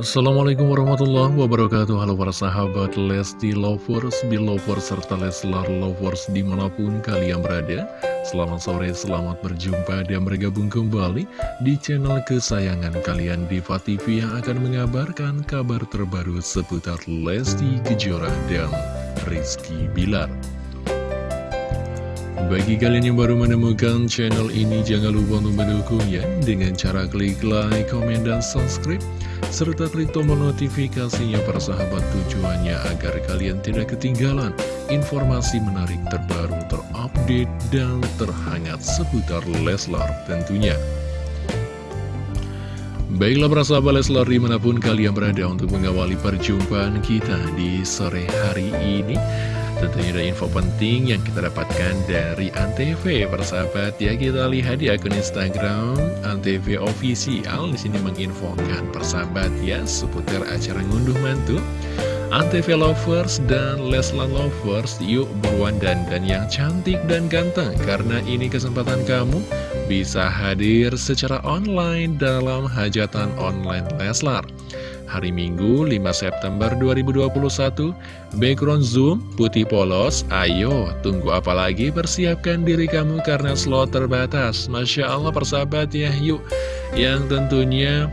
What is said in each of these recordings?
Assalamualaikum warahmatullahi wabarakatuh. Halo para sahabat Lesti Lovers, Belovers, serta Leslar Lovers di mana pun kalian berada. Selamat sore, selamat berjumpa dan bergabung kembali di channel kesayangan kalian Diva TV yang akan mengabarkan kabar terbaru seputar Lesti Kejora dan Rizky Bilar. Bagi kalian yang baru menemukan channel ini, jangan lupa untuk mendukungnya dengan cara klik like, komen, dan subscribe serta klik tombol notifikasinya para sahabat tujuannya agar kalian tidak ketinggalan informasi menarik terbaru terupdate dan terhangat seputar Leslar tentunya. Baiklah para sahabat Leslar di mana pun kalian berada untuk mengawali perjumpaan kita di sore hari ini Tentunya ada info penting yang kita dapatkan dari Antv. Persahabat ya kita lihat di akun Instagram Antv Official. Di sini menginfokan persahabat ya seputar acara ngunduh mantu. Antv Lovers dan Leslar Lovers Yuk buruan dan yang cantik dan ganteng. Karena ini kesempatan kamu bisa hadir secara online dalam hajatan online Leslar hari Minggu 5 September 2021 Background Zoom putih polos. Ayo tunggu apa lagi? Persiapkan diri kamu karena slot terbatas. Masya Allah persahabat ya yuk. Yang tentunya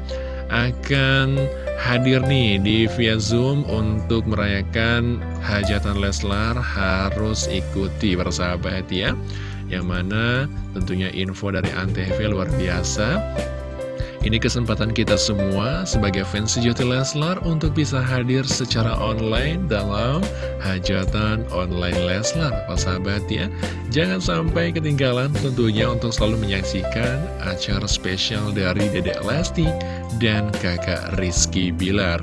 akan hadir nih di via Zoom untuk merayakan hajatan Leslar. Harus ikuti persahabat ya. Yang mana tentunya info dari Antv luar biasa ini kesempatan kita semua sebagai fans sejati Leslar untuk bisa hadir secara online dalam hajatan online Leslar, Pak sahabat ya. Jangan sampai ketinggalan tentunya untuk selalu menyaksikan acara spesial dari Dedek Lesti dan kakak Rizky Bilar.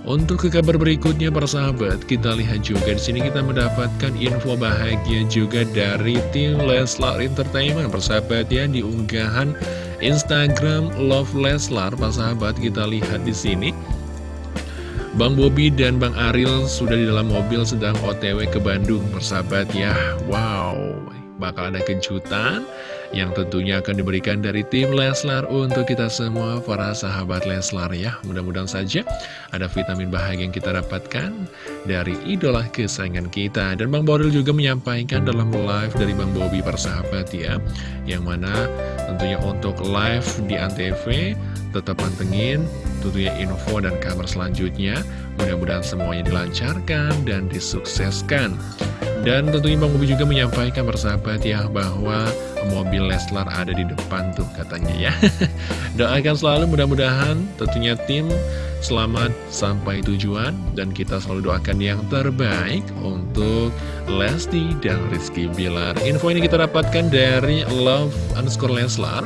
Untuk ke kabar berikutnya para sahabat, kita lihat juga di sini kita mendapatkan info bahagia juga dari tim Leslar Entertainment persahabat ya di unggahan Instagram Love Leslar, Pak sahabat kita lihat di sini. Bang Bobi dan Bang Aril sudah di dalam mobil sedang OTW ke Bandung, persahabat ya. Wow, bakal ada kejutan yang tentunya akan diberikan dari tim Leslar untuk kita semua para sahabat Leslar ya. Mudah-mudahan saja ada vitamin bahagia yang kita dapatkan dari idola kesayangan kita. Dan Bang Boril juga menyampaikan dalam live dari Bang Bobi persahabat ya, yang mana tentunya untuk live di Antv tetap pantengin tentunya info dan kabar selanjutnya. Mudah-mudahan semuanya dilancarkan dan disukseskan. Dan tentunya Bang Bobi juga menyampaikan bersahabat ya bahwa mobil Leslar ada di depan tuh katanya ya. Doakan selalu mudah-mudahan tentunya tim selamat sampai tujuan dan kita selalu doakan yang terbaik untuk Lesti dan Rizky Bilar. Info ini kita dapatkan dari Love underscore Leslar.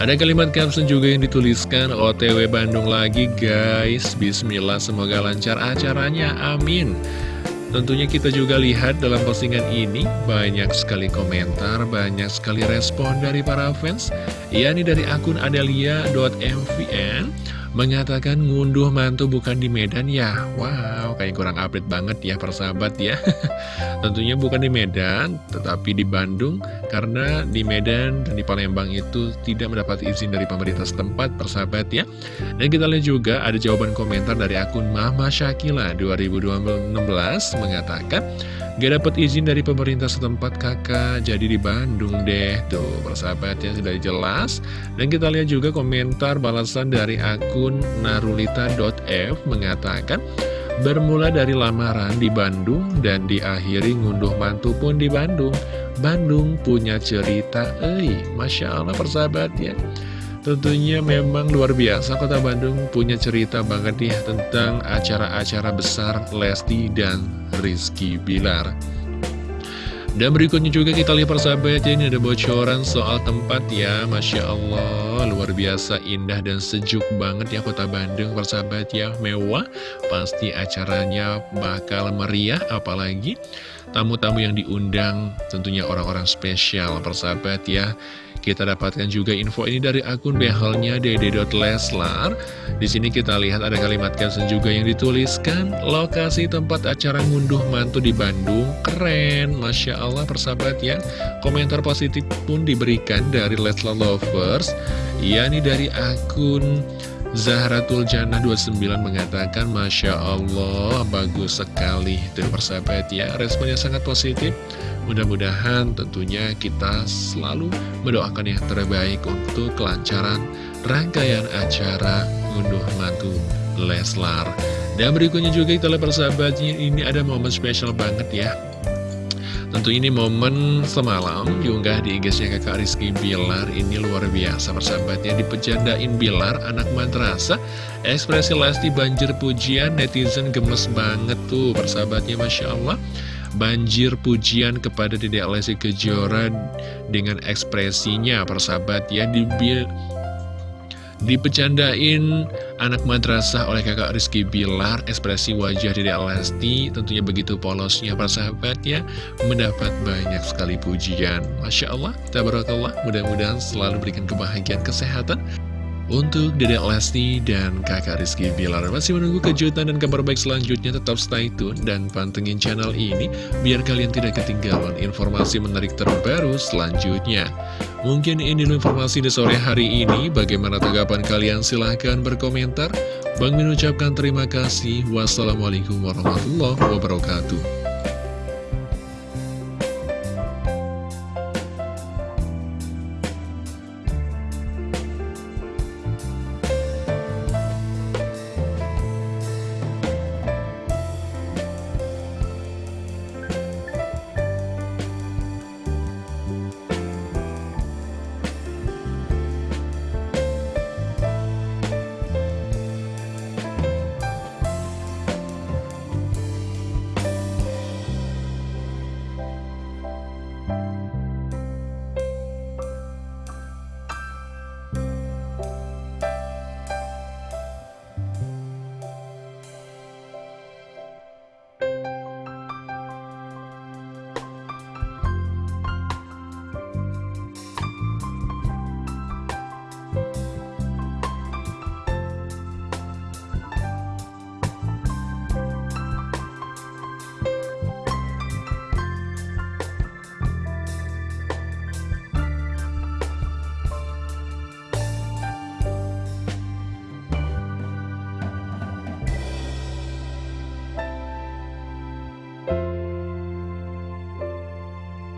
Ada kalimat caption juga yang dituliskan OTW Bandung lagi guys. Bismillah semoga lancar acaranya amin. Tentunya kita juga lihat dalam postingan ini banyak sekali komentar, banyak sekali respon dari para fans. Yakni dari akun adalia.mvn mengatakan ngunduh mantu bukan di Medan ya? Wow, kayak kurang update banget ya persahabat ya. Tentunya bukan di Medan, tetapi di Bandung Karena di Medan dan di Palembang itu tidak mendapat izin dari pemerintah setempat persahabat ya. Dan kita lihat juga ada jawaban komentar dari akun Mama Shakila 2016 mengatakan Gak dapat izin dari pemerintah setempat kakak, jadi di Bandung deh. Tuh, persahabatnya sudah jelas. Dan kita lihat juga komentar balasan dari akun narulita.f mengatakan, Bermula dari lamaran di Bandung dan diakhiri ngunduh mantu pun di Bandung. Bandung punya cerita, eh, Masya Allah persahabatnya. Tentunya memang luar biasa Kota Bandung punya cerita banget nih tentang acara-acara besar Lesti dan Rizky Bilar. Dan berikutnya juga kita lihat persahabat ya, ini ada bocoran soal tempat ya Masya Allah. Luar biasa indah dan sejuk banget ya kota Bandung persahabat ya. Mewah pasti acaranya bakal meriah apalagi tamu-tamu yang diundang tentunya orang-orang spesial persahabat ya kita dapatkan juga info ini dari akun behelnya dede.leslar. Di sini kita lihat ada kalimat caption juga yang dituliskan, lokasi tempat acara ngunduh mantu di Bandung, keren, Masya Allah persahabat ya. Komentar positif pun diberikan dari Leslar Lovers, yakni dari akun Zahratul Jannah 29 mengatakan Masya Allah bagus sekali. Tuh persahabat ya responnya sangat positif. Mudah-mudahan tentunya kita selalu mendoakan yang terbaik untuk kelancaran rangkaian acara unduh mantu Leslar. Dan berikutnya juga kita lihat persahabatnya ini ada momen spesial banget ya Tentu ini momen semalam diunggah di IG-nya kakak Rizky Bilar. Ini luar biasa persahabatnya dipecandain Bilar anak madrasah. Ekspresi Lesti banjir pujian netizen gemes banget tuh persahabatnya Masya Allah. Banjir pujian kepada Dedek Lesti Kejora dengan ekspresinya persahabat ya di Dipecandain anak madrasah oleh kakak Rizky Bilar Ekspresi wajah Dede Lesti tentunya begitu polosnya para sahabat ya Mendapat banyak sekali pujian. Masya Allah, tabarakallah Mudah-mudahan selalu berikan kebahagiaan kesehatan untuk Dede Lesti dan kakak Rizky Bilar Masih menunggu kejutan dan kabar baik selanjutnya Tetap stay tune dan pantengin channel ini Biar kalian tidak ketinggalan informasi menarik terbaru selanjutnya Mungkin ini informasi di sore hari ini. Bagaimana tanggapan kalian? Silahkan berkomentar. Bang Min ucapkan terima kasih. Wassalamualaikum warahmatullahi wabarakatuh.